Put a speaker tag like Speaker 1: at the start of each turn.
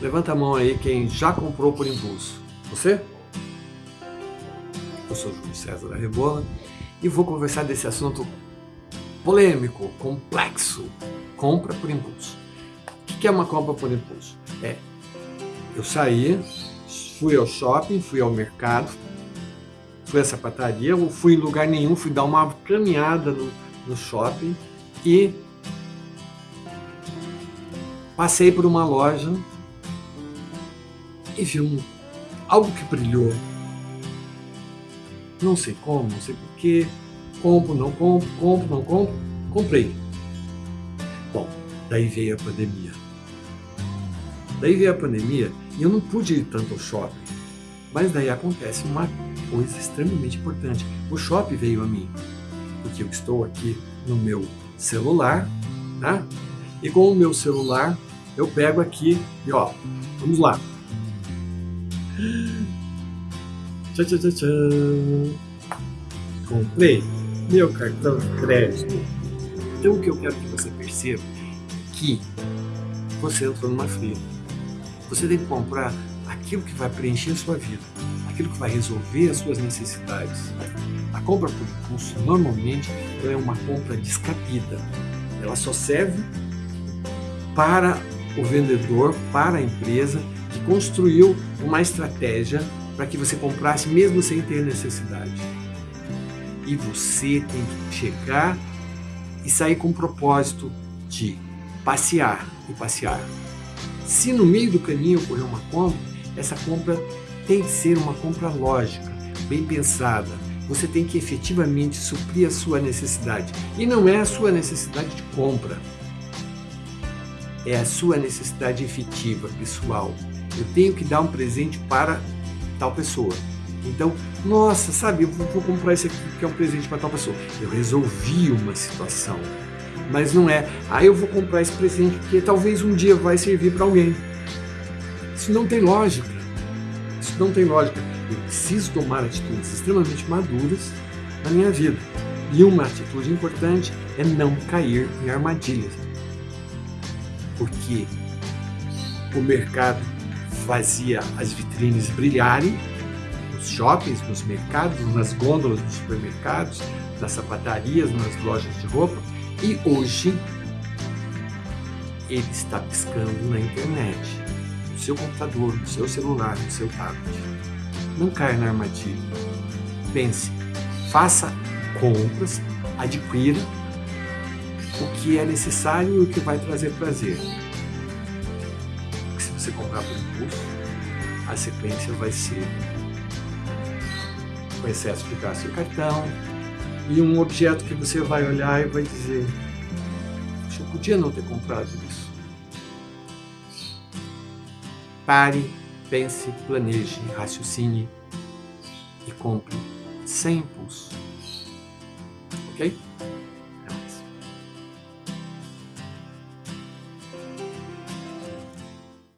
Speaker 1: Levanta a mão aí quem já comprou por impulso. Você? Eu sou Júlio César da Rebola e vou conversar desse assunto polêmico, complexo, compra por impulso. O que é uma compra por impulso? É, eu saí, fui ao shopping, fui ao mercado, fui à sapataria, ou fui em lugar nenhum, fui dar uma caminhada no, no shopping e passei por uma loja e vi um, algo que brilhou. Não sei como, não sei porquê. Compro, não compro, compro, não compro. Comprei. Bom, daí veio a pandemia. Daí veio a pandemia e eu não pude ir tanto ao shopping. Mas daí acontece uma coisa extremamente importante. O shopping veio a mim. Porque eu estou aqui no meu celular, tá? E com o meu celular eu pego aqui e ó, vamos lá. Tchau, tchau, tchau, tchau. Comprei meu cartão de crédito. Então o que eu quero que você perceba é que você entrou numa fila. Você tem que comprar aquilo que vai preencher a sua vida, aquilo que vai resolver as suas necessidades. A compra por impulso normalmente é uma compra descabida. Ela só serve para o vendedor, para a empresa construiu uma estratégia para que você comprasse mesmo sem ter necessidade. E você tem que chegar e sair com o propósito de passear e passear. Se no meio do caminho ocorrer uma compra, essa compra tem que ser uma compra lógica, bem pensada. Você tem que efetivamente suprir a sua necessidade. E não é a sua necessidade de compra, é a sua necessidade efetiva, pessoal. Eu tenho que dar um presente para tal pessoa. Então, nossa, sabe, eu vou, comprar esse aqui que é um presente para tal pessoa. Eu resolvi uma situação. Mas não é, ah, eu vou comprar esse presente porque talvez um dia vai servir para alguém. Isso não tem lógica. Isso não tem lógica. Eu preciso tomar atitudes extremamente maduras na minha vida. E uma atitude importante é não cair em armadilhas. Porque o mercado fazia as vitrines brilharem, nos shoppings, nos mercados, nas gôndolas dos supermercados, nas sapatarias, nas lojas de roupa, e hoje ele está piscando na internet, no seu computador, no seu celular, no seu tablet. Não caia na armadilha. Pense, faça compras, adquira o que é necessário e o que vai trazer prazer você comprar por impulso, a sequência vai ser o excesso de gasto de cartão e um objeto que você vai olhar e vai dizer eu podia não ter comprado isso. Pare, pense, planeje, raciocine e compre sem impulso. Ok?